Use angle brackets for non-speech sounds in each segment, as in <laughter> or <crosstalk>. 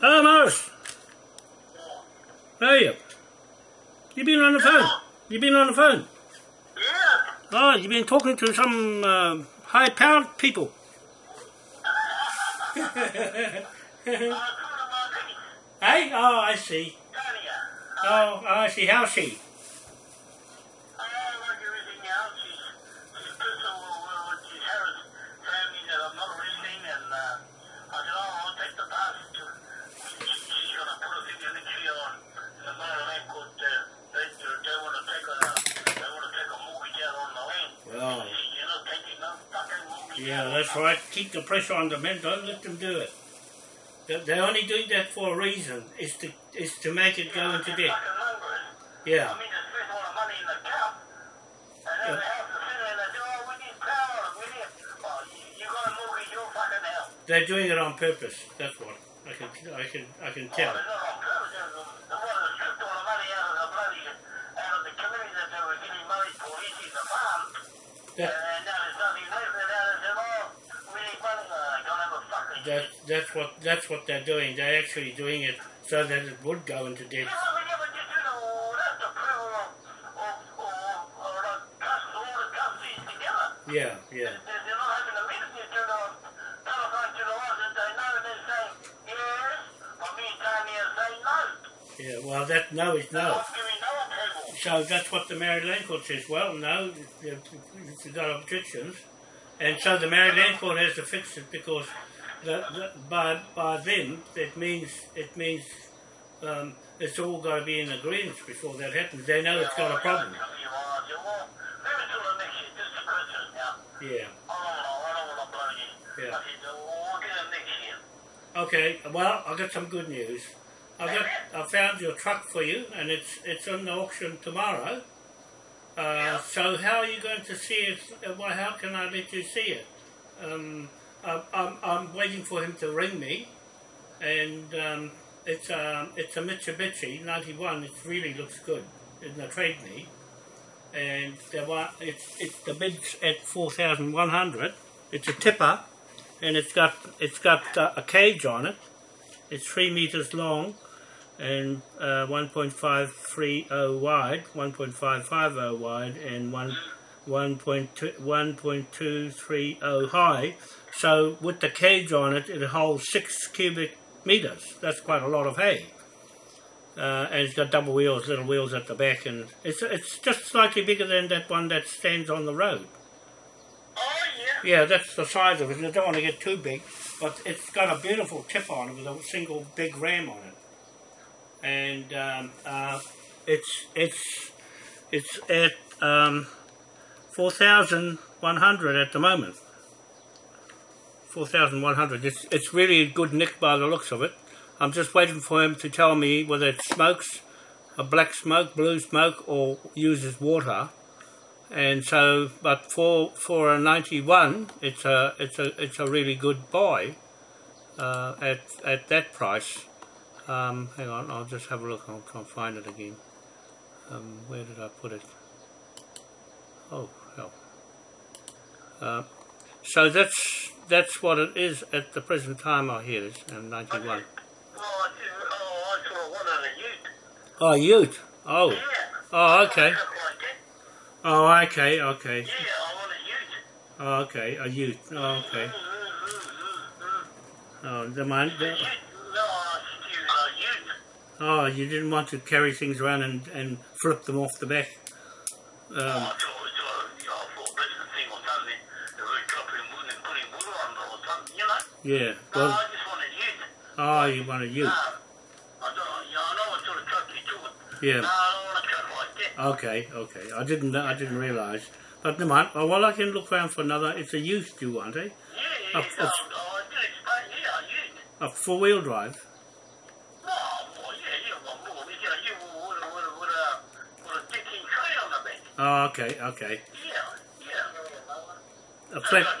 Hello, Morris. How are you? You been on the phone? You been on the phone? Yeah. Oh, you been talking to some uh, high-powered people. <laughs> Uh, Hey. Hey? Oh, I see. Oh, I see. How's she? Yeah, that's right. Keep the pressure on the men. Don't let them do it. They- They're only doing that for a reason. Is to is to make it go into debt. Yeah. I they spend all the money in the cup, and then the house is sitting there, they say, oh, we need power, we need, oh, you, you got to mortgage your fucking house. They're doing it on purpose. That's what I can I can I can Oh, tell. they're that that's what that's what they're doing. They're actually doing it so that it would go into debt. Yeah, yeah. Yeah, well, that no is no. So that's what the Maori land court says. Well, no, you've got objections, and so the Maori land court has to fix it because the, the, by by them it means it means um, it's all got to be in agreement before that happens. They know it's got a problem. Well, well, maybe till the next year, just to Christmas now. Yeah. I don't know, I don't want to blow you. Yeah. I said, well, we'll get it next year. Okay. Well, I got some good news. I got I found your truck for you, and it's it's on the auction tomorrow. Uh, so how are you going to see it? Well, how can I let you see it? Um, I'm, I'm, waiting for him to ring me, and um, it's a it's a Mitsubishi '91. It really looks good in the Trade Me, and the one it's it's the bid's at four thousand one hundred. It's a tipper, and it's got it's got uh, a cage on it. It's three meters long and uh, 1.530 wide, 1.550 wide, and 1, 1.2, 1.230 high. So with the cage on it, it holds six cubic meters. That's quite a lot of hay. Uh, and it's got double wheels, little wheels at the back, and it's it's just slightly bigger than that one that stands on the road. Oh, yeah. Yeah, that's the size of it. I don't want to get too big, but it's got a beautiful tip on it with a single big ram on it, and um, uh, it's it's it's at um, four thousand one hundred at the moment. Four thousand one hundred. It's it's really a good nick by the looks of it. I'm just waiting for him to tell me whether it smokes a black smoke, blue smoke, or uses water. And so but for for a 91 it's a it's a it's a really good buy uh, at at that price. Um, hang on I'll just have a look. I'll try and find it again. Um, where did I put it? Oh hell. Uh, so that's that's what it is at the present time I hear it um, 91 Oh, I oh, I saw one on a ute. oh Ute oh Yeah. oh okay Look like it. oh okay okay Yeah, I want a ute. oh okay a Ute oh okay <laughs> oh the man the, No, I said you a ute. Oh, you didn't want to carry things around and, and flip them off the back. Um, Oh, I thought it was uh, I thought business thing or something. They were dropping wood and putting wood on it or something, you know? Yeah. No, Well, I just want a oh, you want a ute. No. I don't, yeah, I know what sort of truck you took. Yeah. No, I don't want a like that. Okay, okay. I didn't. I didn't realise. But never mind. Oh, well, I can look around for another. It's a ute you want, eh? Yeah, yeah, Oh, no, it's- oh, I did explain, yeah, a. A four-wheel drive. No, well, yeah, yeah, well, more, you know, you with a, with a, with a, with a dick-in tray on the back. Oh, okay, okay. Yeah, yeah. A So flat. I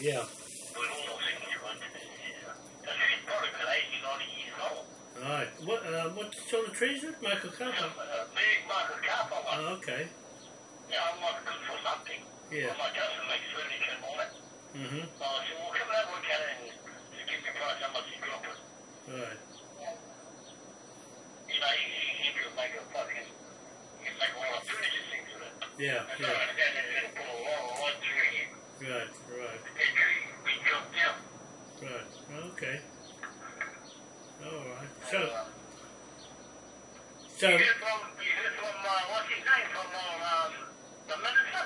Yeah. All right. What, uh, what sort of trees is it? macrocarpa? Uh, big macrocarpa one. Oh, okay. Yeah, mm-hmm. I want good for something. Yeah. My cousin makes make furniture on. Mm-hmm. Uh, so we'll come and look at it and give a price how much you drop it. Right. You know, if you, you, make a fucking, you make a lot of furniture, yeah, yeah. Right, right. Right, okay. Alright, so. So. Is from, is this from uh, what's his name? From uh, um, the minister?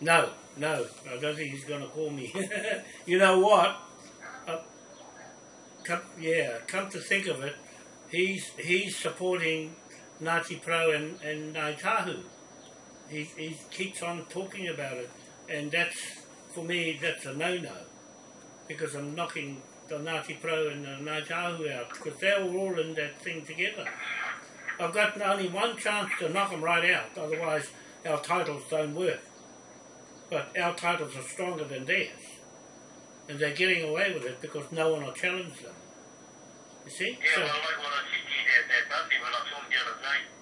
No, no. I don't think he's going to call me. <laughs> you know what? Uh, come, yeah, come to think of it, he's he's supporting Ngāti Porou and, and Ngāi Tahu. He, he keeps on talking about it, and that's, for me, that's a no-no, because I'm knocking the Ngāti Porou and the Ngāti out, because they're all in that thing together. I've got only one chance to knock them right out, otherwise our titles don't work. But our titles are stronger than theirs, and they're getting away with it because no one will challenge them. You see? Yeah, so, well, I like what I said to you when I saw him the other day.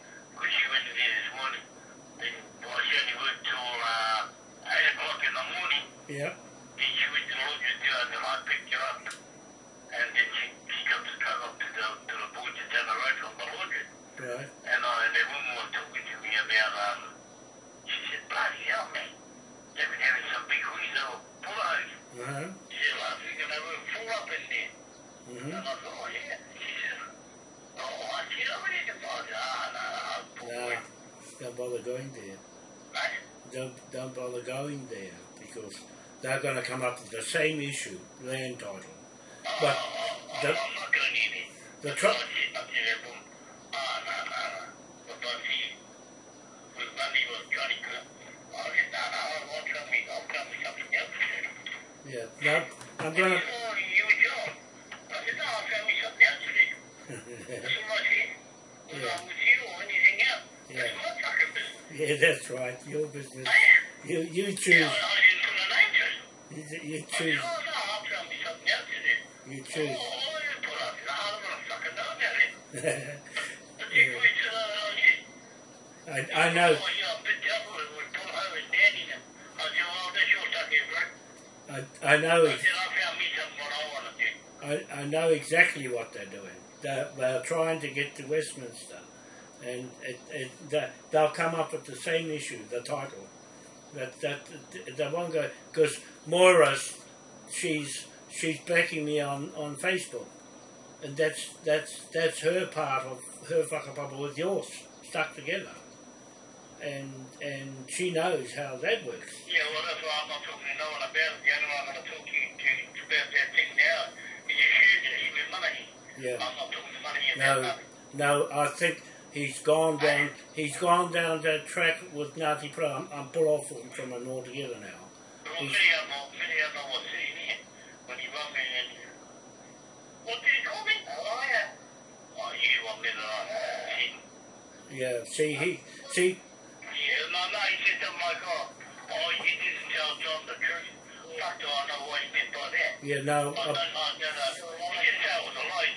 are going to come up with the same issue, land title. But the, the, exactly what they're doing. They're, they're trying to get to Westminster, and it, it, they'll come up with the same issue, the title. That that they won't go because Moira, she's she's backing me on, on Facebook, and that's that's that's her part of her whakapapa with yours stuck together, and and she knows how that works. Yeah, well that's why I'm not talking to no one about it. The only one I'm going to talk to you to, about that thing now yeah. No, no, I think he's gone down. He's gone down that track with Ngāti Porou. I'm, I'm put off him from it altogether now. He's, yeah. See, he see. Yeah, said to "Oh, you didn't tell John the truth." Fuck, do I know what he meant by that? Yeah. No. I don't know, no, no. He just it was a lie.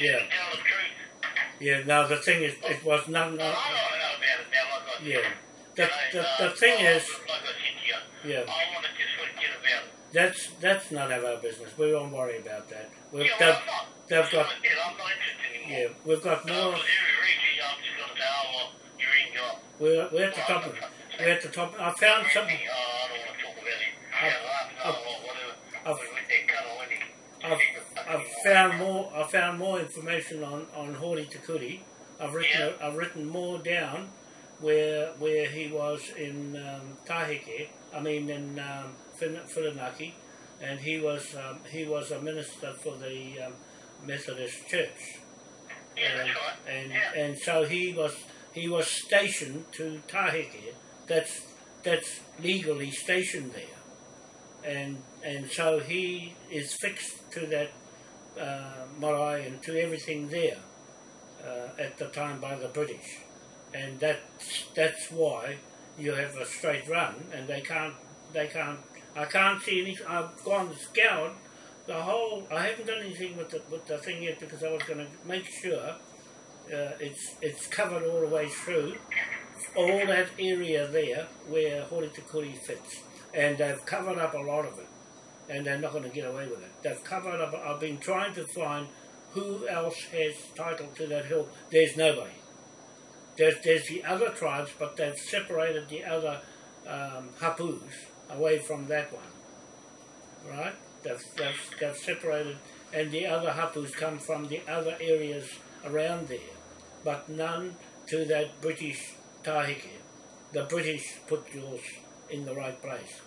You Yeah. tell the truth. yeah. No. The thing is, it was none. No, I don't know about it now, like I yeah. The, the, uh, the thing is, Like I said to you, yeah. I want to just forget about it. That's that's none of our business. We won't worry about that. We've, they've, I'm not. they've got I'm not interested anymore. yeah. We've got No, more. but every reason I'm just going to say, oh, well, you're in your... We're, we're at the top of it. We're at the top. I found something. I don't want to talk about it. Yeah, I I've- know, or whatever. I've- We went there, cut away. I've, I've found more. I found more information on on Hori Takuri. I've written Yeah. I've written more down where where he was in um, Tahike. I mean in um, Whirinaki, and he was um, he was a minister for the um, Methodist Church. Yeah, and, right. and yeah. and so he was he was stationed to Tahike. That's that's legally stationed there, and and so he is fixed to that uh, marae and to everything there uh, at the time by the British, and that's that's why you have a straight run, and they can't they can't I can't see any. I've gone scoured the whole. I haven't done anything with the with the thing yet because I was going to make sure uh, it's it's covered all the way through all that area there where Horitakuri fits, and they've covered up a lot of it, and they're not going to get away with it. They've covered up. I've been trying to find who else has title to that hill. There's nobody. There's there's the other tribes, but they've separated the other um, hapus away from that one, right? They've, they've, they've separated, and the other hapus come from the other areas around there, but none to that British tahike. The British put yours in the right place.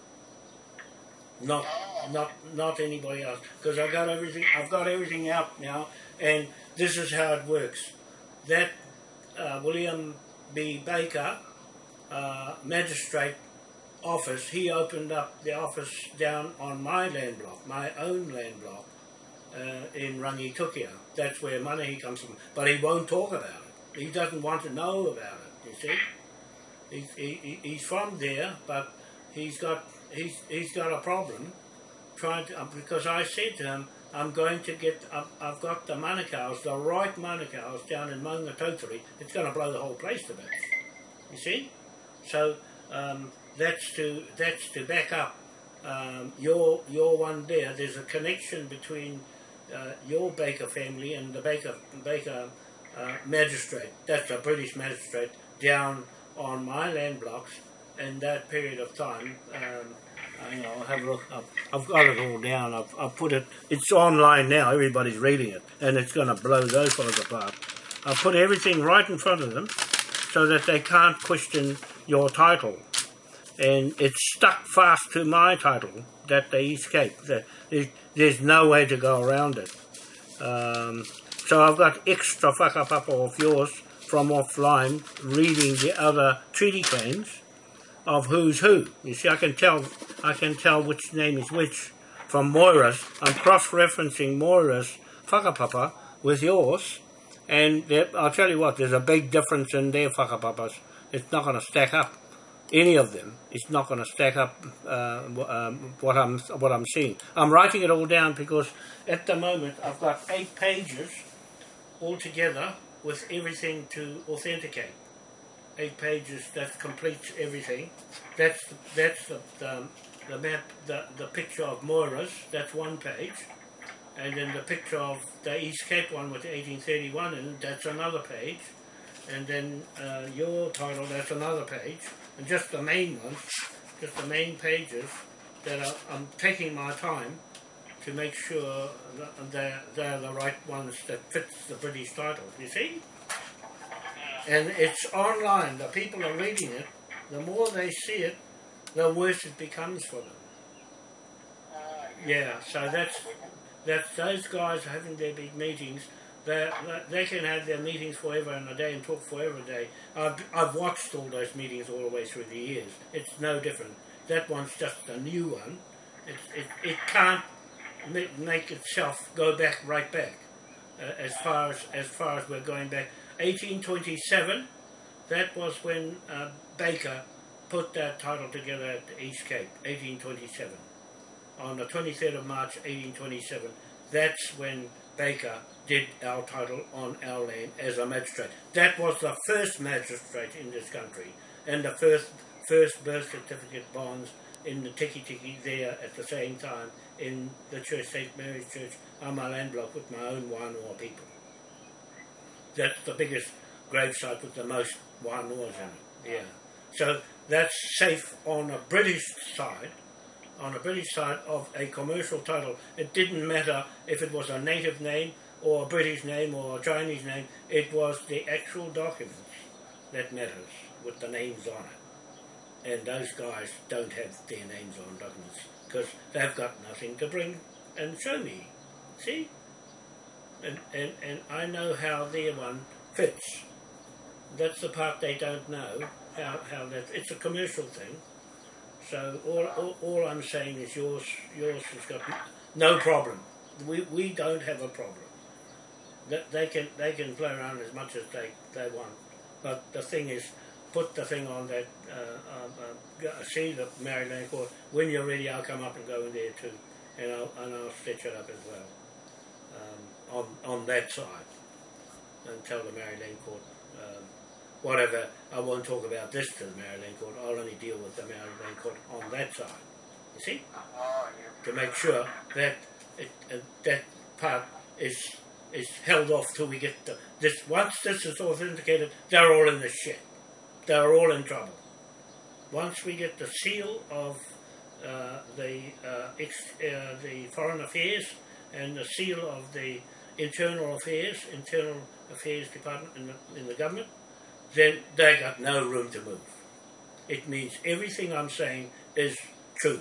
Not, not, not anybody else. Because I got everything. I've got everything out now, and this is how it works. That uh, William B. Baker, uh, magistrate office, he opened up the office down on my land block, my own land block, uh, in Rangitukia. That's where money comes from. But he won't talk about it. He doesn't want to know about it, you see. He, he- he's from there, but he's got, he's, he's got a problem trying to, uh, because I said to him, I'm going to get, I've, I've got the manukau's, the right manukau's down in Maungatotiri. It's going to blow the whole place to bits. You see? So um, that's to that's to back up um, your your one there. There's a connection between uh, your Baker family and the Baker Baker uh, magistrate. That's a British magistrate down on my land blocks in that period of time. Um, hang on, I'll have a look. I've, I've got it all down. I've, I've put it. It's online now. Everybody's reading it, and it's going to blow those fellas apart. I've put everything right in front of them so that they can't question your title. And it's stuck fast to my title that they escape. There's, there's no way to go around it. Um, so I've got extra whakapapa of yours from offline reading the other treaty claims of who's who. You see, I can tell I can tell which name is which from Moira's. I'm cross-referencing Moira's whakapapa with yours, and I'll tell you what, there's a big difference in their whakapapas. It's not going to stack up. Any of them, it's not going to stack up uh, um, what I'm what I'm seeing. I'm writing it all down because at the moment I've got eight pages altogether with everything to authenticate. Eight pages that completes everything. That's that's the the, the map, the the picture of Moira's. That's one page, and then the picture of the East Cape one with 1831 in it, that's another page, and then uh, your title that's another page, and just the main ones, just the main pages that are, I'm taking my time to make sure that they're, they're the right ones that fits the British title. You see? And it's online. The people are reading it. The more they see it, the worse it becomes for them. Yeah. So that's that's those guys having their big meetings. They, they- they can have their meetings forever and a day and talk forever a day. I've, I've watched all those meetings all the way through the years. It's no different. That one's just a new one. It, it, it can't make, itself go back right back uh, as far as as far as we're going back. 1827. That was when uh, Baker put that title together at the East Cape. 1827 on the 23rd of March 1827. That's when Baker did our title on our land as a magistrate. That was the first magistrate in this country and the first first birth certificate bonds in the Tikitiki there at the same time in the church, St. Mary's Church, on my land block with my own Wānoa people. That's the biggest gravesite with the most Wānoas in it, yeah. So that's safe on a British side, on a British side of a commercial title. It didn't matter if it was a native name or a British name or a Chinese name, it was the actual documents that matters with the names on it. And those guys don't have their names on documents because they've got nothing to bring and show me. See? And, and, and I know how their one fits. That's the part they don't know, how, how that, it's a commercial thing. So all, all, all I'm saying is yours, yours has got no problem. We, we don't have a problem. That they can they can play around as much as they, they want, but the thing is, put the thing on that. Uh, um, uh, go- see the Maori Land court when you're ready. I'll come up and go in there too, and I'll and I'll stitch it up as well um, on on that side, and tell the Maori Land court um, whatever. I won't talk about this to the Maori Land court. I'll only deal with the Maori Land court on that side. You see to make sure that it, uh, that part is is held off till we get the this. Once this is authenticated, they're all in the shit. They're all in trouble. Once we get the seal of uh, the uh, uh, the foreign affairs and the seal of the internal affairs, internal affairs department in the, in the government, then they got no room to move. It means everything I'm saying is true.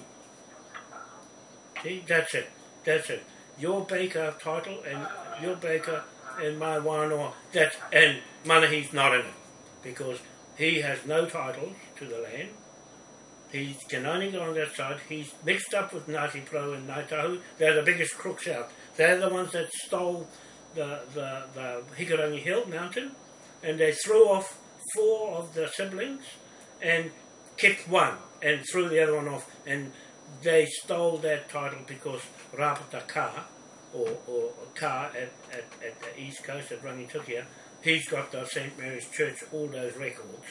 See, that's it. That's it. Your Baker title and your Baker and my Wānoa, that's, and Manahi's not in it because he has no titles to the land. He can only go on that side. He's mixed up with Ngāti Porou and Ngāi They're the biggest crooks out. They're the ones that stole the, the, the Hikurangi Hill mountain and they threw off four of the siblings and kept one and threw the other one off and they stole that title because Rapata Ka or, or Ka at, at, at the east coast at Rangitukia he's got the St Mary's Church all those records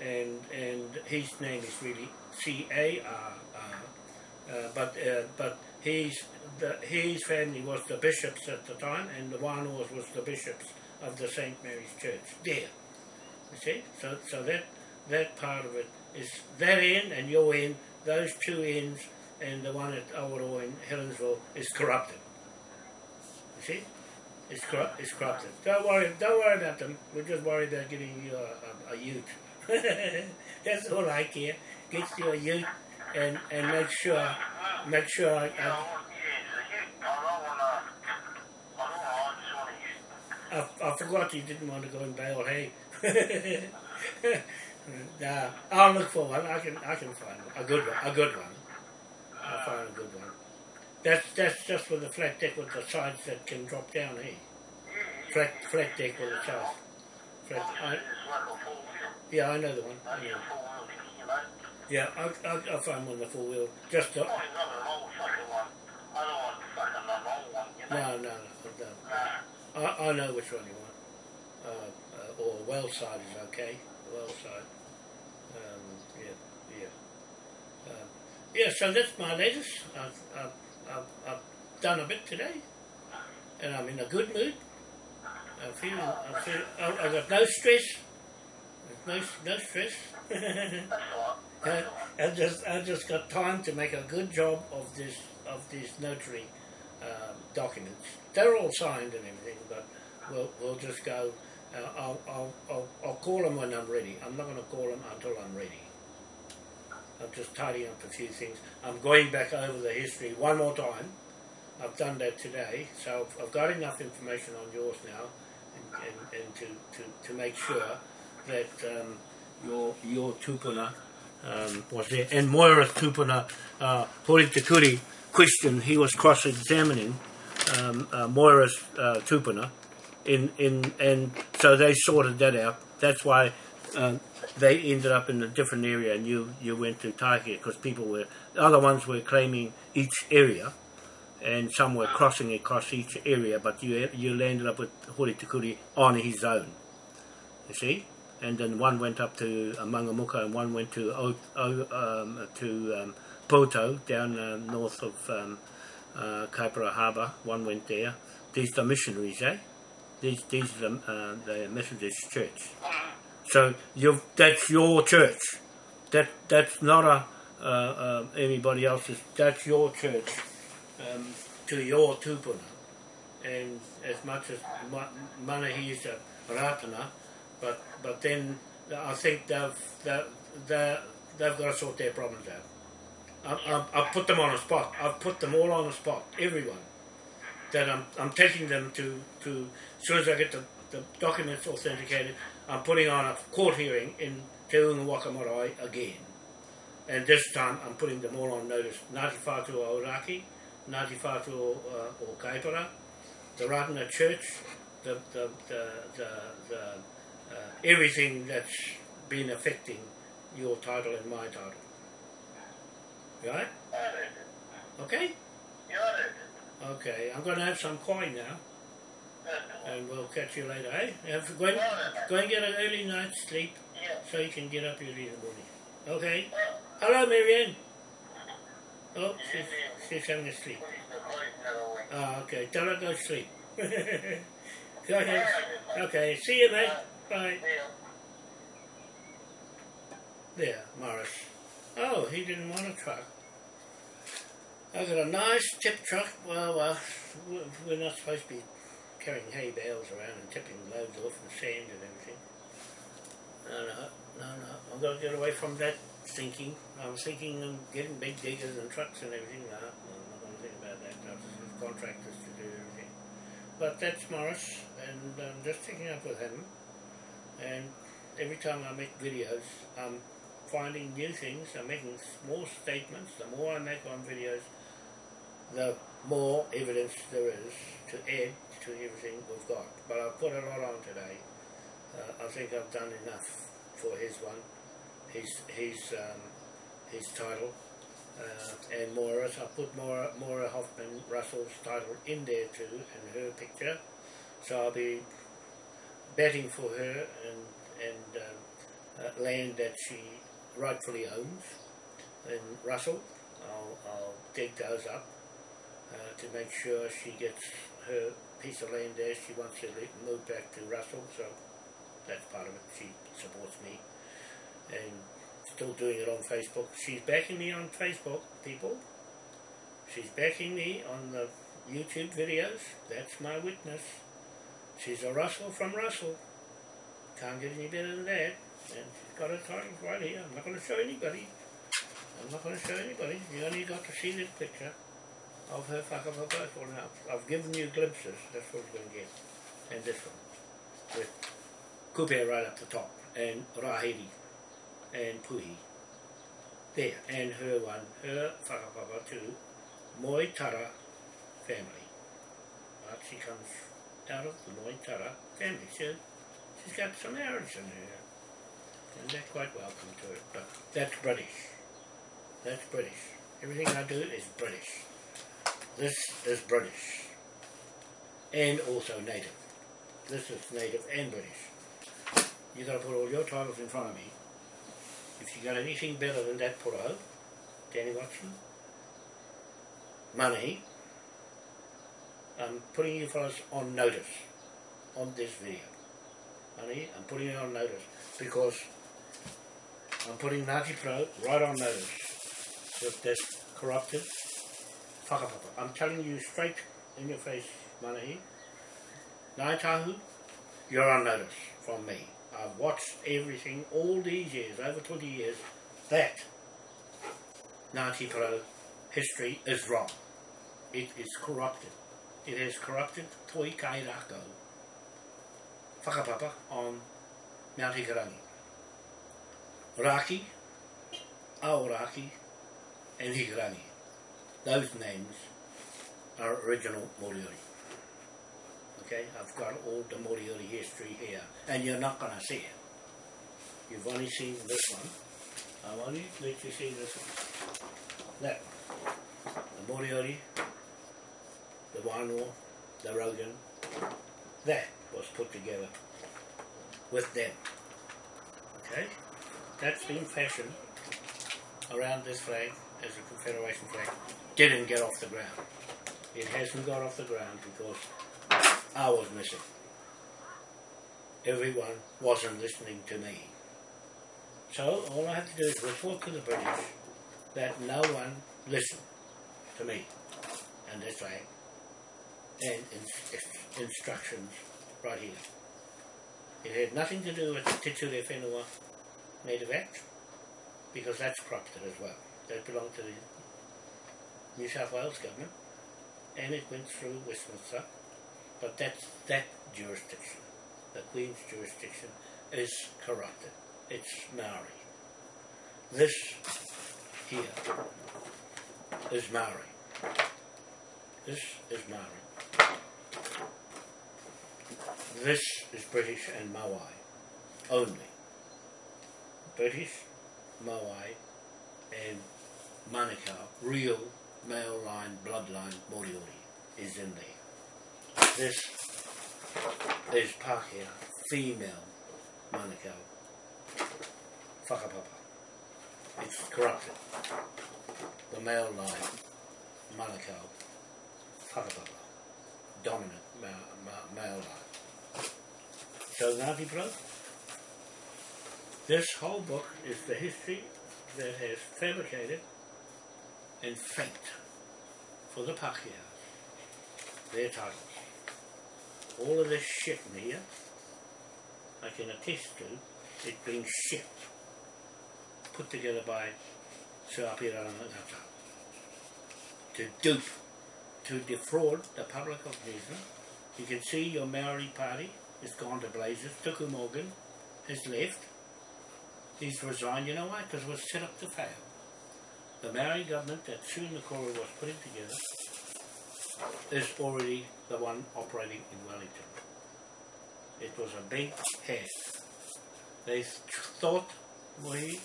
and and his name is really C A R R uh, but uh, but he's the, his family was the bishops at the time and the Wānoas was the bishops of the St Mary's Church there you see? So, so that that part of it is that end and your end, those two ends, and the one at Awaroa in Helensville is corrupted. You see? It's, corru- it's corrupted. Don't worry, don't worry about them. We're just worried about getting you a, a, a ute. <laughs> That's all I care. Get you a ute and, and make sure, make sure I, I, I I forgot you didn't want to go and bail hay. <laughs> nah, I'll look for one. I can I can find a good one. A good one. I'll find a good one. That's that's just with the flat deck with the sides that can drop down, eh? Flat flat deck with the sides. Flat. I, It's like a four wheel. yeah, I know the one. Only Yeah, a four wheel thing, you know. yeah I'll, I'll, I'll find one the four wheel. Just to, Only not an old fucking one. I don't want fucking an old one, you know. no, no, no, no. I, I know which one you want. Uh, uh, or well side is okay. Well side. Um, yeah, yeah. Um, yeah, so that's my latest. I've, I've, I've, I've done a bit today, and I'm in a good mood. I feel, I feel, I, I've got no stress. There's no, no stress. <laughs> I. I just, I just got time to make a good job of this, of these notary um, documents. They're all signed and everything, but we'll, we'll just go. Uh, I'll, I'll, I'll, I'll call them when I'm ready. I'm not going to call them until I'm ready. I'm just tidying up a few things. I'm going back over the history one more time I've done that today, so I've, got enough information on yours now, and, and, and to, to, to make sure that um, your your tupuna um, was there. And Moira's tupuna, uh, Hori questioned, he was cross-examining um, uh, Moira's uh, tupuna, in, in, and so they sorted that out. That's why um, they ended up in a different area and you, you went to Taiki because people were, the other ones were claiming each area and some were crossing across each area, but you you landed up with Hori Tokuri on his own. You see? And then one went up to uh, Mangamuka and one went to o, o, um, to um, Poto down uh, north of um, uh, Kaipara Harbour. One went there. These are missionaries, eh? These these are the, uh, the Methodist Church. So you that's your church. That that's not a uh, uh, anybody else's. That's your church um, to your tupuna. And as much as ma- Manahi is a ratana, but but then I think they've they've, they've, they've got to sort their problems out. I, I, I've put them on a spot. I've put them all on the spot. Everyone that I'm I'm taking them to to as soon as I get the, the documents authenticated, I'm putting on a court hearing in Te Unga Waka Marae again. And this time I'm putting them all on notice. Ngāti Whātua Ōrākei, Ngāti Whātua uh, o Kaipara, the Ratana Church, the, the, the, the, the uh, everything that's been affecting your title and my title. Right? Okay? Okay, I'm going to have some coin now, and we'll catch you later, eh? Have, go, and, go and get an early night's sleep so you can get up early in the morning. Okay? Hello, Marianne. Oh, she's, she's having a sleep. Ah, okay. Tell her to go sleep. <laughs> go ahead. Okay, see you, mate. Bye. There, Morris. Oh, he didn't want a truck. I've got a nice tip truck. Well, uh, we're not supposed to be carrying hay bales around and tipping loads off and sand and everything. No, no, no, no. I've got to get away from that thinking. I was thinking of getting big diggers and trucks and everything. No, I'm not going to think about that. I have contractors to do everything. But that's Morris, and I'm just taking up with him. And every time I make videos, I'm finding new things. I'm making small statements. The more I make on videos, the more evidence there is to add to everything we've got. But I've put a lot on today. Uh, I think I've done enough for his one, his his um, his title, uh, and Moira's. I put Moira, Moira Hoffman Russell's title in there too, and her picture. So I'll be betting for her and and um, uh, land that she rightfully owns And Russell. I'll, I'll dig those up uh, to make sure she gets her piece of land there. She wants to move back to Russell, so that's part of it. She supports me and still doing it on Facebook. She's backing me on Facebook, people. She's backing me on the YouTube videos. That's my witness. She's a Russell from Russell. Can't get any better than that. And she's got a title right here. I'm not going to show anybody. I'm not going to show anybody. You only got to see this picture of her whakapapa now. I've given you glimpses. That's what you're going to get. And this one. With Kupe right up the top. And Rahiri. And Puhi. There. And her one. Her whakapapa too. Moi Tara family. But she comes out of the Moi Tara family. She, she's got some Arabs in her. And they're quite welcome to it. But that's British. That's British. Everything I do is British. This is British. And also native. This is native and British. You gotta put all your titles in front of me. If you got anything better than that put out. Danny Watson, money, I'm putting you fellas on notice on this video. Money, I'm putting you on notice because I'm putting Ngāti Porou right on notice with this corrupted whakapapa. I'm telling you straight in your face, Manahi. Ngāi you're on notice from me. I've watched everything all these years, over 20 years, that Ngāti history is wrong. it is corrupted. It has corrupted Toi Kai whakapapa on Mount Hikurangi. Raki, Aoraki, and Hikurangi. Those names are original Moriori. Okay, I've got all the Moriori history here, and you're not going to see it. You've only seen this one. I've only let you see this one. That. The Moriori, the Wānoa, the Rogan. That was put together with them. Okay? That's been fashioned around this flag as a Confederation flag. Didn't get off the ground. It hasn't got off the ground because I was missing. Everyone wasn't listening to me. So all I have to do is report to the British that no one listened to me and that's flag and in, instructions right here. It had nothing to do with the Te Ture Whenua Native Act because that's corrupted as well. That belonged to the New South Wales government and it went through Westminster but that's that jurisdiction, the Queen's jurisdiction, is corrupted. It's Maori. This here is Maori. This is Maori. This is British and Maui only. British, Maui, and Manukau, real male line, bloodline Moriori is in there. This is Pākehā, female Manukau, whakapapa. It's corrupted. The male line, Manukau, whakapapa. Dominant ma- ma- male line. So Ngāti Porou, this whole book is the history that has fabricated and faked for the Pākehā their titles. All of this shit in here, I can attest to it being shit put together by Sir Apirana Ngata to dupe, to defraud the public of New Zealand. You can see your Maori party has gone to blazes. Tuku Morgan has left. He's resigned, you know why? Because it was set up to fail. The Maori government that Sue Nakora was putting together is already the one operating in Wellington. It was a big head. They thought, we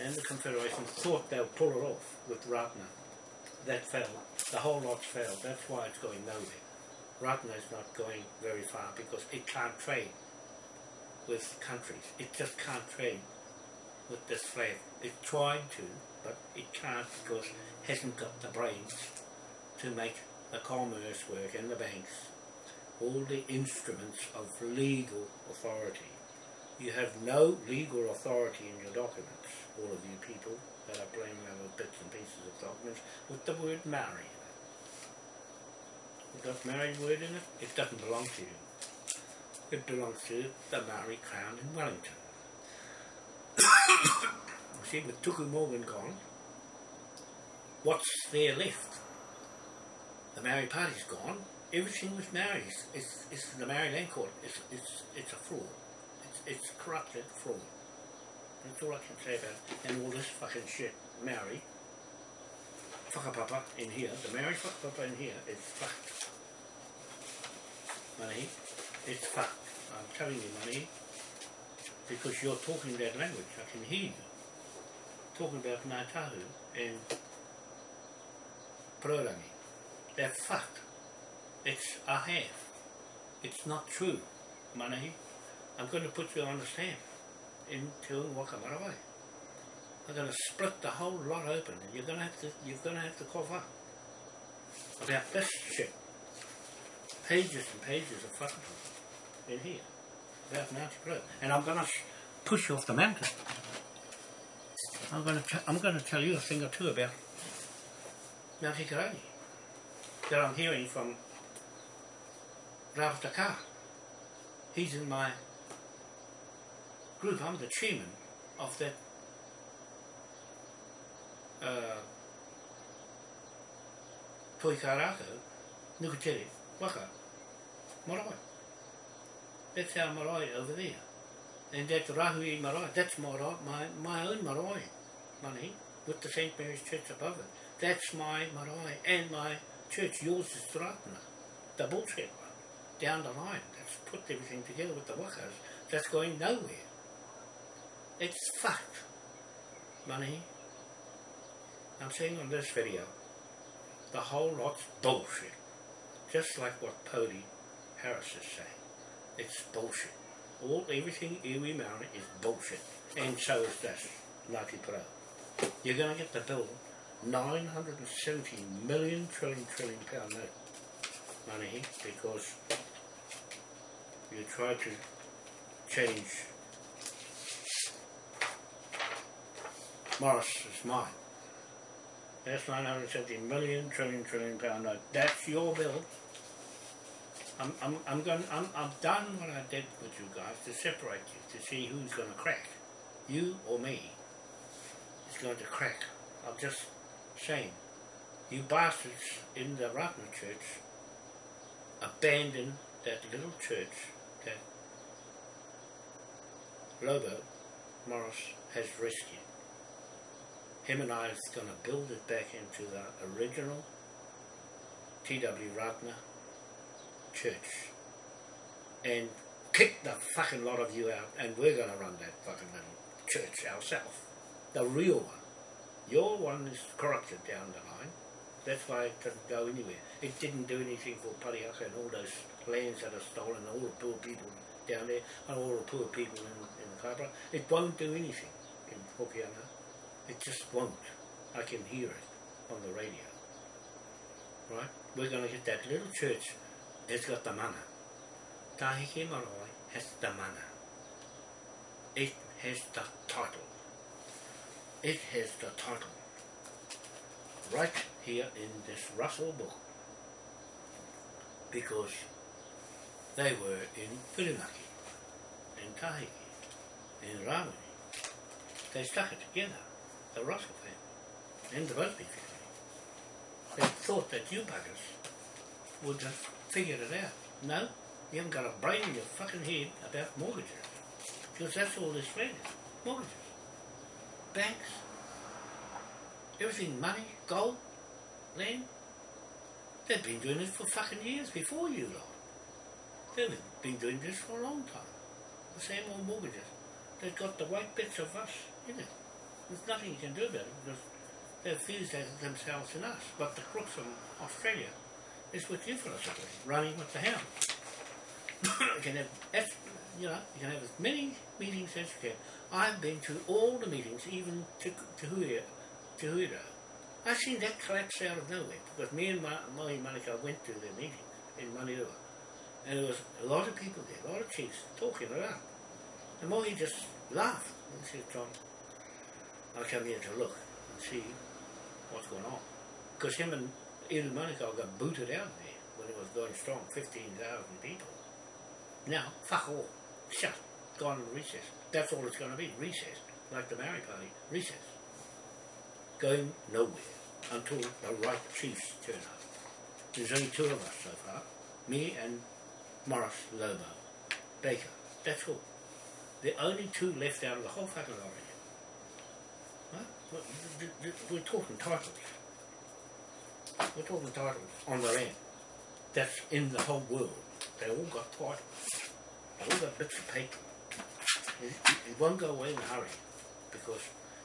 and the Confederation thought they would pull it off with Ratana. That fell. The whole lot failed. That's why it's going nowhere. Ratana is not going very far because it can't trade with countries. It just can't trade with this flag. It's trying to, but it can't because it hasn't got the brains to make the commerce work and the banks, all the instruments of legal authority. You have no legal authority in your documents, all of you people that are playing around with bits and pieces of documents with the word marry in it. You've got married word in it, it doesn't belong to you. It belongs to the Maori Crown in Wellington. See, with Tuku Morgan gone, what's there left? The Maori Party's gone. Everything was Maori. It's, it's, the Maori Land Court. It's, it's, it's a fraud. It's, it's corrupted fraud. That's all I can say about it. And all this fucking shit, Maori, whakapapa in here, the Maori whakapapa in here is fucked. Money, it's fucked. I'm telling you, money, because you're talking that language. I can hear you. Talking about Ngāi and Purangi. They're fucked. It's a half. It's not true, Manahi. I'm going to put you on the stand in Te Waka Marae. I'm going to split the whole lot open, and you're going to have to you're going to have to cough up about this shit. Pages and pages of fucking in here Mounty Pro, and I'm going to push you off the mountain. I'm going to I'm going to tell you a thing or two about Mount Hikurangi that I'm hearing from Ralph Dakar. He's in my group. I'm the chairman of that uh, toi ka nukutere, waka, marae. That's our marae over there. And that rahui marae, that's marae, my, my own marae, money, with the St. Mary's Church above it. That's my marae and my church, yours is Taratana, the bullshit one, down the line. That's put everything together with the wakas. That's going nowhere. It's fucked. Money. I'm saying on this video, the whole lot's bullshit. Just like what Pody Harris is saying. It's bullshit. All everything Iwi Maori is bullshit. And so is this Ngāti Porou. You're going to get the bill 970 million trillion trillion pound note money because you tried to change Morris's mind. That's 970 million trillion trillion pound note. That's your bill. I'm, I'm, I'm going, I'm, I've done what I did with you guys to separate you, to see who's going to crack. You or me is going to crack. I'm just saying, you bastards in the Ratana church abandoned that little church that Lobo Morris has rescued. Him and I is going to build it back into the original T.W. Ratana church and kick the fucking lot of you out and we're going to run that fucking little church ourselves. The real one. Your one is corrupted down the line. That's why it doesn't go anywhere. It didn't do anything for Parihaka and all those lands that are stolen, all the poor people down there, and all the poor people in, in Kaipara. It won't do anything in Hokianga. It just won't. I can hear it on the radio. Right? We're going to get that little church. It's got the mana. Tahiki Marae has the mana. It has the title. It has the title. Right here in this Russell book. Because they were in Whirinaki, in Tahiki, in Ramani. They stuck it together, the Russell family, and the Busby family. They thought that you buggers would have figured it out. No, you haven't got a brain in your fucking head about mortgages. Because that's all this land is. Mortgages. Banks. Everything money, gold, land. They've been doing this for fucking years before you lot. They've been doing this for a long time. The same old mortgages. They've got the white bits of us in it. There's nothing you can do about it because they've fused themselves in us. But the crooks from Australia is with you philosophy, running with the hound. you can have, as- you know, you can have as many meetings as you can. I've been to all the meetings, even to to Huira, to. I seen that collapse out of nowhere because me and Ma- Mahi Manukau went to their meeting in Manirua. And there was a lot of people there, a lot of chiefs talking up. And Mahi just laughed and said, John, I come here to look and see what's going on. Because him and Iru Manukau got booted out of there when it was going strong, 15,000 people. Now, fuck all. Shut. Gone in recess. That's all it's going to be, recess. Like the Maori Party, recess. Going nowhere until the right chiefs turn up. There's only two of us so far. Me and Morris Lobo. Baker. That's all. The only two left out of the whole fucking lot of We're talking titles. We're the titles on the land. That's in the whole world. They all got titles. They all got bits of paper. It, it- it won't go away in a hurry because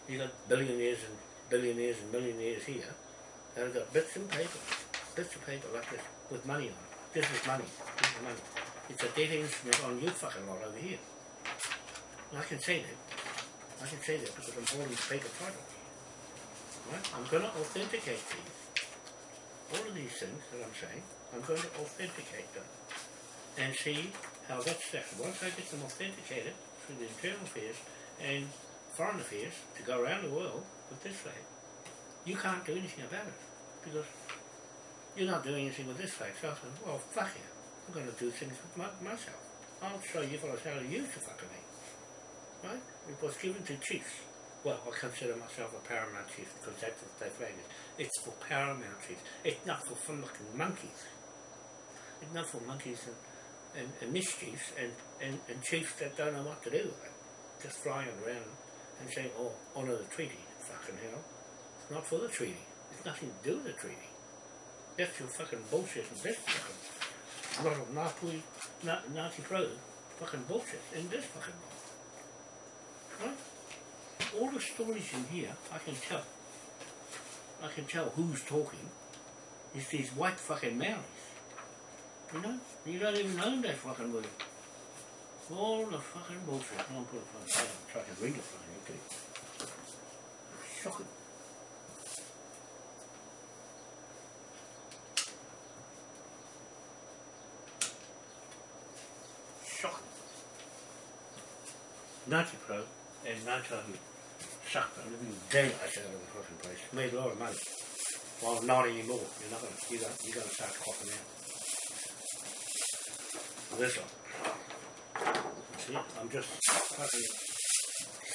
you got billionaires and billionaires and millionaires here that have got bits of paper, bits of paper like this with money on it. This is money. This is money. It's a dead instrument on you fucking lot over here. And I can say that. I can say that because I'm holding the paper title. Right? I'm going to authenticate these. All of these things that I'm saying, I'm going to authenticate them and see how that's set. Once I get them authenticated through the internal affairs and foreign affairs to go around the world with this flag, you can't do anything about it because you're not doing anything with this flag. So I said, well, fuck you. I'm going to do things with my, myself. I'll show you fellas how to use the fucking thing. Right? It was given to chiefs Well, I consider myself a paramount chief because that's what they flag it. It's for paramount chiefs. It's not for fucking monkeys. It's not for monkeys and, and, and mischiefs and, and, and chiefs that don't know what to do with it. Just flying around and saying, oh, honour the treaty. Fucking hell. It's not for the treaty. It's nothing to do with the treaty. That's your fucking bullshit and this fucking lot of Nazi, Nazi pro fucking bullshit in this fucking law. Right? All the stories in here, I can tell. I can tell who's talking. It's these white fucking Maoris. You know? You don't even know that fucking word. All the fucking bullshit. I'll put it fucking try to read it for you, okay? Shocking. Shocking. Nazi Pro and Nazi who sucked the living daylights out of the fucking place. Made a lot of money. Well, not anymore. You're not gonna, you're gonna, you're gonna start coughing out. This one. See, I'm just fucking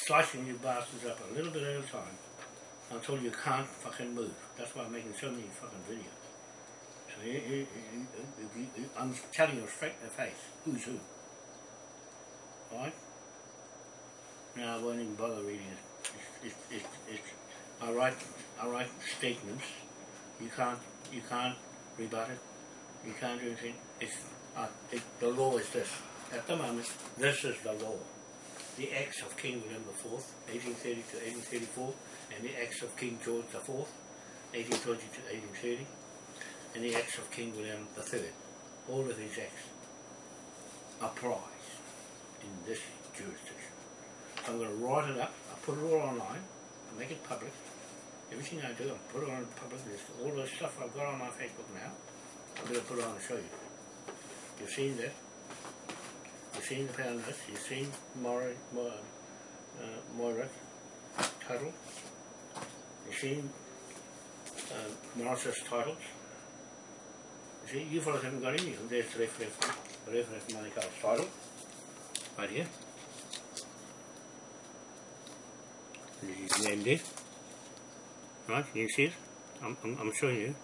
slicing you bastards up a little bit at a time until you can't fucking move. That's why I'm making so many fucking videos. So you, you, you, you, you, I'm telling you straight in the face who's who. Alright? Now I won't even bother reading it. It's, it's, it's, I write I write statements. You can't you can't rebut it. You can't do anything. Uh, the law is this. At the moment, this is the law. The Acts of King William IV, 1830 to 1834, and the Acts of King George IV, 1820 to 1830, and the Acts of King William III. All of these acts apply in this jurisdiction. I'm going to write it up, put it all online, make it public. Everything I do, I'll put it on public list. All the stuff I've got on my Facebook now, I'm going to put it on and show you. You've seen that. You've seen the pound notes. You've seen Moira, Moira, uh, Moira title. You've seen uh, Morris's titles. You see, you fellas haven't got any of them. There's the reference, the reference Monaco's title. Right here. This is named there. Right, you see it? I'm, I'm, I'm showing you.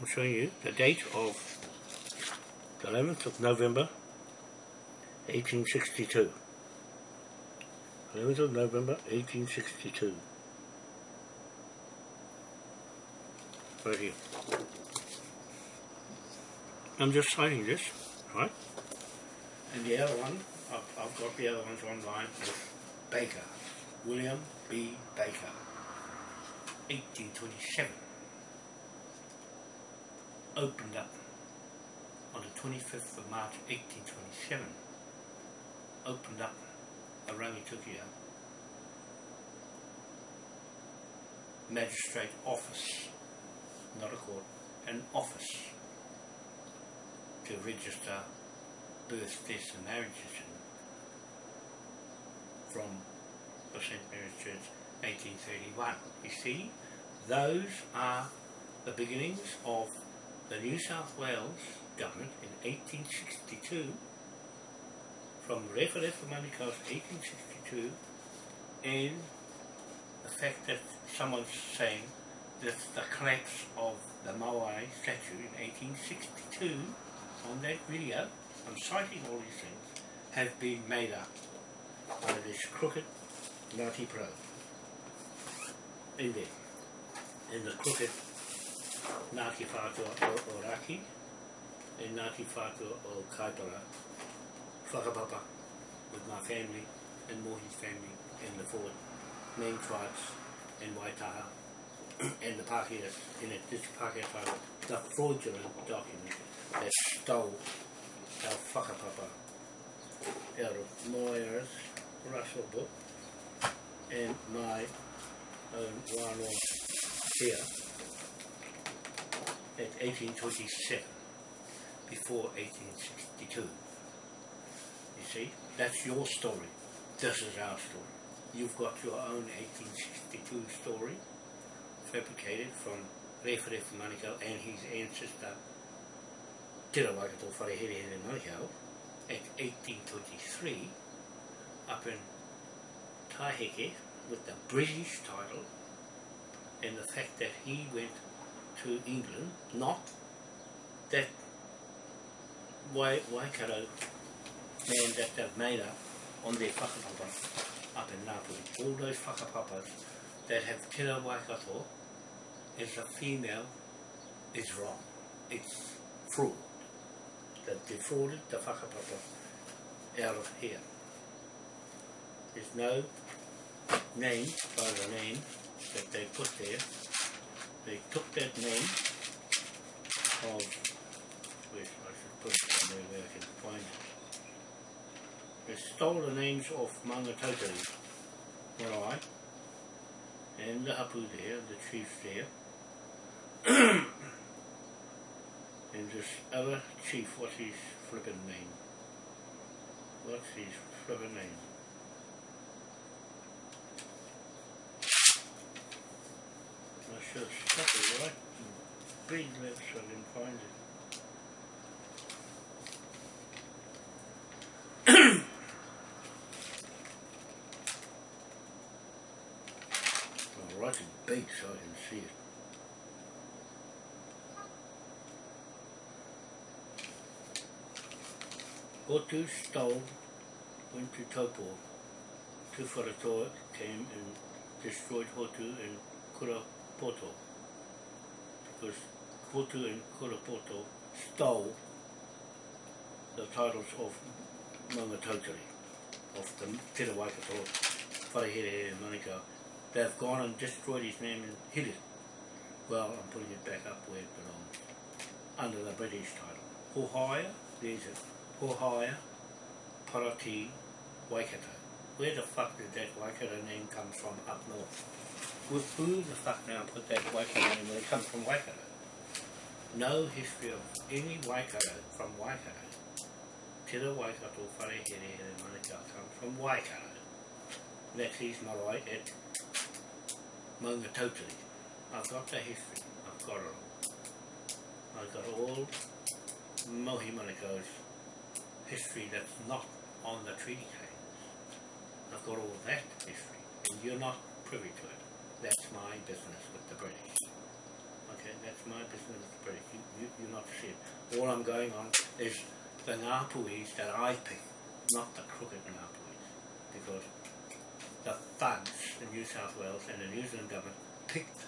I'm showing you the date of the 11th of November 1862. 11th of November 1862. Right here. I'm just citing this, right? And the other one, I've, I've got the other ones online with Baker, William B. Baker, 1827. Opened up on the 25th of March 1827, opened up a Rangitukia magistrate office, not a court, an office to register births, deaths and marriages from the St. Mary's Church 1831. You see, those are the beginnings of the New South Wales government in 1862 from Referendum for Money Coast 1862 and the fact that someone's saying that the collapse of the Maui statue in 1862 on that video, I'm citing all these things, have been made up by this crooked Ngāti Pro. In there, in the crooked Ngāti Whātua o, Oraki and Ngāti Whātua o Kaipara, whakapapa with my family and Mohi's family and the four main tribes in Waitaha <coughs> and the Pākehā in it, this Pākehā tribal, the fraudulent document that stole our whakapapa out of Moira's Russell book and my own wānoa here at 1827 before 1862. You see, that's your story. This is our story. You've got your own 1862 story, fabricated from Rewharewha Manukau and his ancestor, Te Rawaikato Wharehere Manukau, at 1823, up in Taheke, with the British title and the fact that he went to England, not that Wai- Waikato man that they've made up on their whakapapa up in Ngāpuhi. All those whakapapas that have Te Rā Waikato as a female is wrong. It's fraud. They've defrauded the whakapapa out of here. There's no name by the name that they put there. They took that name of, wait, I should put it somewhere where I can find it. They stole the names of Maungatautari, Marae, and the Hapu there, the chiefs there. <coughs> and this other chief, what's his flippin' name? What's his flippin' name? I should stuck right big lips I didn't find it. I'll write it big so I can see it. Hotu stole, went to Taupo. Tūwharetoa came and destroyed Hotu and Kurapoto. Because Kotu and Kurapoto stole the titles of Mangatotari, of the Tera Waikato, Wharehere and Manukau. They've gone and destroyed his name and hid it. Well, I'm putting it back up where it belongs, under the British title. Hohaya, there's it. Hohaya, Parati, Waikato. Where the fuck did that Waikato name come from up north? With who the fuck now put that Waikato name when it comes from Waikato? No history of any Waikato from Waikato. Te Ra Waikato, Wharehere and Manukau comes from Waikato. That's his marae at Maungatautari. I've got the history. I've got it all. I've got all Mohi Manukau's history that's not on the treaty claims. I've got all that history, and you're not privy to it. That's my business with the British. Okay, that's my business with the British. You, you, you're not shit. All I'm going on is the Ngāpuhis that I pick, not the crooked Ngāpuhis. Because the thugs in New South Wales and the New Zealand government picked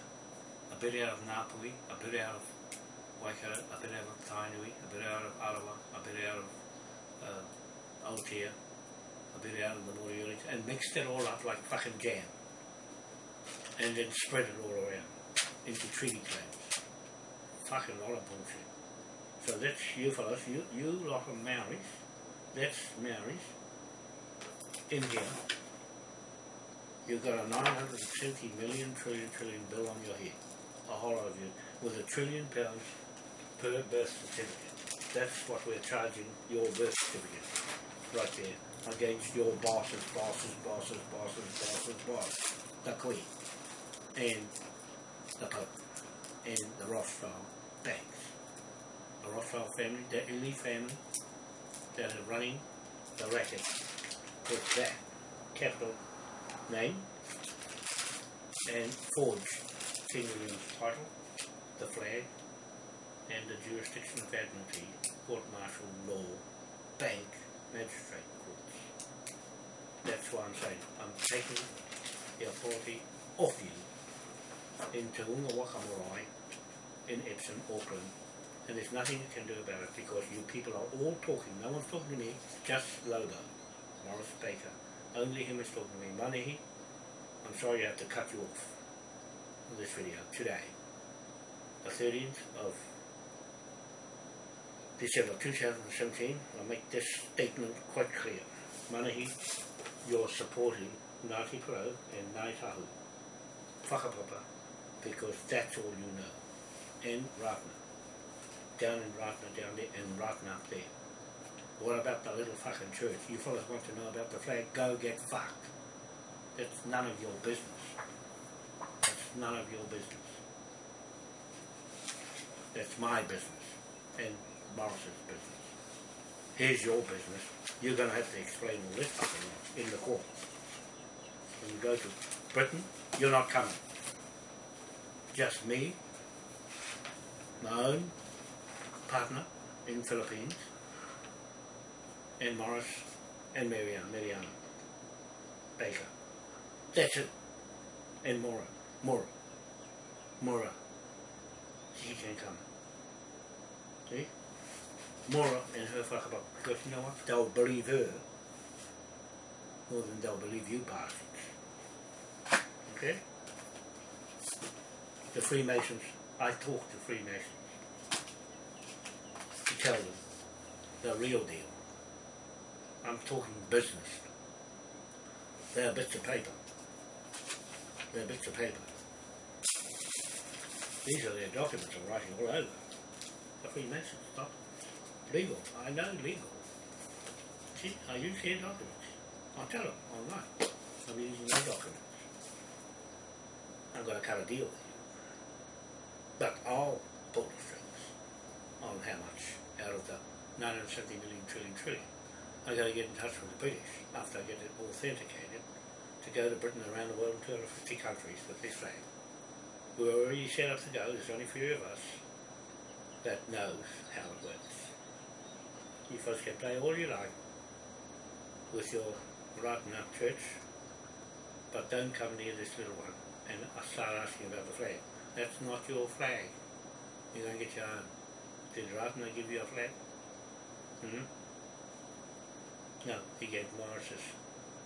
a bit out of Ngāpuhi, a bit out of Waikato, a bit out of Tainui, a bit out of Arawa, a bit out of uh, Aotea, a bit out of the Moriori, and mixed it all up like fucking jam. And then spread it all around into treaty claims. Fucking lot of bullshit. So that's you fellas, you, you lot of Maoris, that's Maoris, in here. You've got a 970 million trillion trillion bill on your head, a whole lot of you, with a trillion pounds per birth certificate. That's what we're charging your birth certificate, right there, against your bosses, bosses, bosses, bosses, bosses, bosses, the Queen, and the and the Rothschild banks. The Rothschild family, the elite family, that are running the racket with that capital name and forge King William's title, the flag, and the jurisdiction of Admiralty, court martial law, bank, magistrate courts. That's why I'm saying I'm taking the authority off you in Te Unga Waka Marae, in Epsom, Auckland, and there's nothing you can do about it because you people are all talking. No one's talking to me, just Lobo, Morris Baker. Only him is talking to me. Manahi, I'm sorry I have to cut you off on this video today. The 13th of December 2017, I'll make this statement quite clear. Manahi, you're supporting Ngāti Porou and Ngāi Tahu, Whakapapa, because that's all you know. And Ratana. Down in Ratana, down there, and Ratana up there. What about the little fucking church? You fellas want to know about the flag? Go get fucked. That's none of your business. That's none of your business. That's my business and Morris's business. Here's your business. You're going to have to explain all this fucking in the court. when you go to Britain, you're not coming. Just me, my own partner in Philippines, and Morris and Marianne, Mariana Baker. That's it. And Mora, Mora, Mora. She can come. See? Mora and her fuckabout. Because you know what? They'll believe her more than they'll believe you bastards. Okay? The Freemasons, I talk to Freemasons to tell them the real deal. I'm talking business. They're bits of paper. They're bits of paper. These are their documents I'm writing all over. The Freemasons, not legal. I know legal. See, I use their documents. I'll tell them online. I'm using their documents. I'm going to cut a deal with the strings on how much out of the 970 million trillion trillion. I got to get in touch with the British after I get it authenticated to go to Britain around the world in 250 countries with this flag. We're already set up to go. There's only a few of us that knows how it works. You folks can play all you like with your rotten up church, but don't come near this little one and I start asking about the flag. That's not your flag. You're going to get your own. Did Ratana give you a flag? Hmm? No, he gave Morris's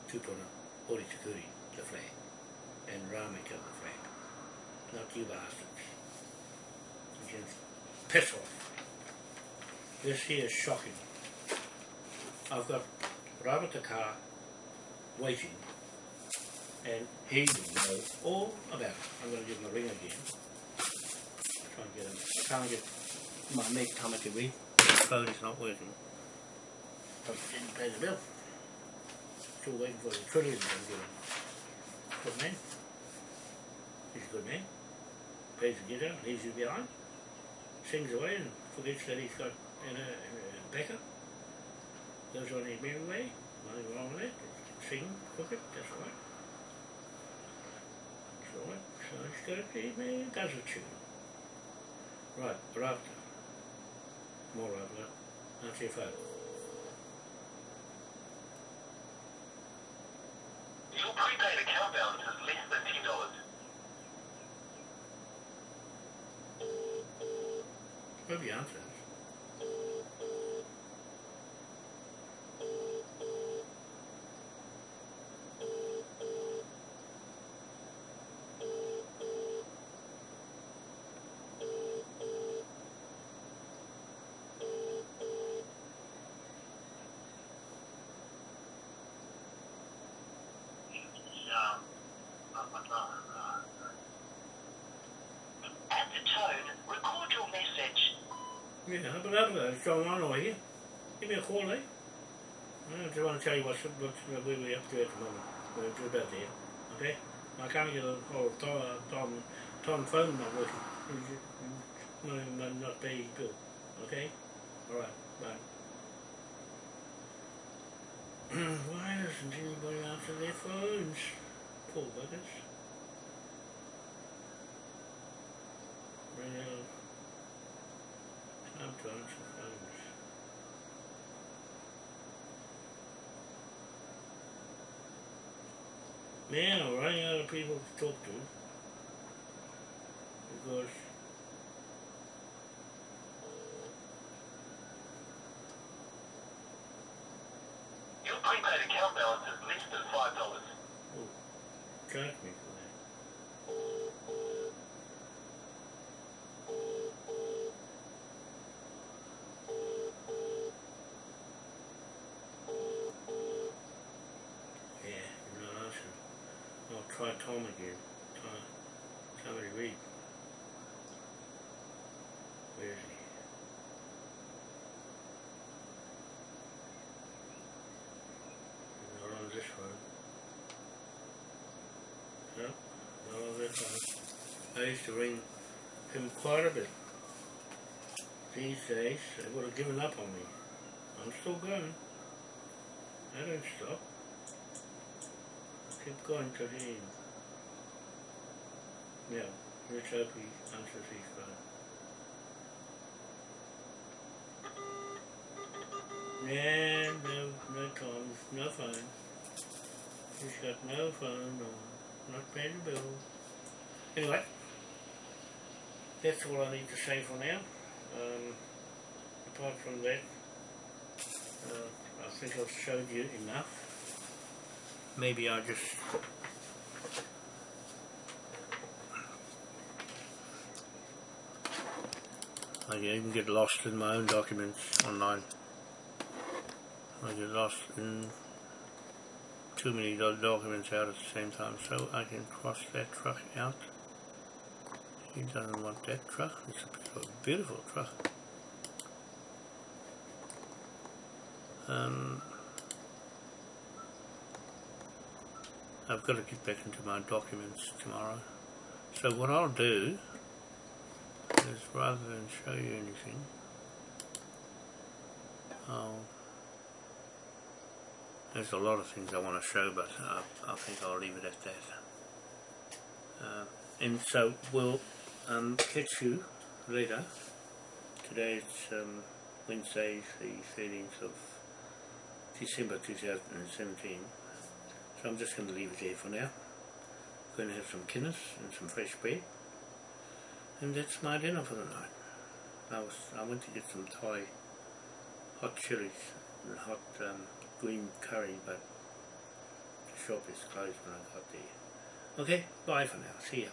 Tupuna, Hori Tukuri, the flag, and Ramika the flag. Not you bastards. You can piss off. This here is shocking. I've got the car waiting and he will know all about it. I'm going to give him a ring again. Try and get him. I can't get my mate Tamaki ring. The phone is not working. I didn't pay the bill. Still waiting for the trillions I'm giving. Good man. He's a good man. Plays the guitar, leaves you behind. Sings away and forgets that he's got in a, uh, a uh, backup. Goes on his merry way. Nothing wrong with that. Sing, cook it, that's all right. So what? So it's got to be, man, does a tune. Right, Raptor. More Raptor. That's your phone. Your prepaid account balance is less than ten dollars. The answer is. At the tone, record your message. Yeah, but other going on over here. Give me a call, eh? I just want to tell you what's, what's where we're up to at the moment. We're just about there. Okay? I can't get a of Tom, uh, Tom, Tom phone not working. Not not, not bill. Okay? Alright, bye. <clears throat> Why doesn't anybody answer their phones? Poor buggers. Ran Man, I'm running out of people to talk to. Because Your prepaid account balance is less than five dollars. charge me for that. Yeah, you're not answering. Try Tom again. Somebody read. Where is he? Not on this one. No, not on this one. I used to ring him quite a bit. These days, they would have given up on me. I'm still going. I don't stop. I keep going to him. Yeah, let's hope he answers his phone. Yeah, no, no Tom's, no phone. He's got no phone or not paying the bill. Anyway, that's all I need to say for now. Um, apart from that, uh, I think I've showed you enough. Maybe I just I even get lost in my own documents online. I get lost in too many documents out at the same time, so I can cross that truck out. He doesn't want that truck. It's a beautiful, beautiful truck. Um, I've got to get back into my documents tomorrow. So what I'll do rather than show you anything, I'll there's a lot of things I want to show, but I, I think I'll leave it at that. Uh, and so we'll um, catch you later. Today it's um, Wednesday, the 13th of December 2017. So I'm just going to leave it there for now. Going to have some Guinness and some fresh bread. And that's my dinner for the night. I was I went to get some Thai hot chilies and hot um, green curry, but the shop is closed when I got there. Okay, bye for now. See ya.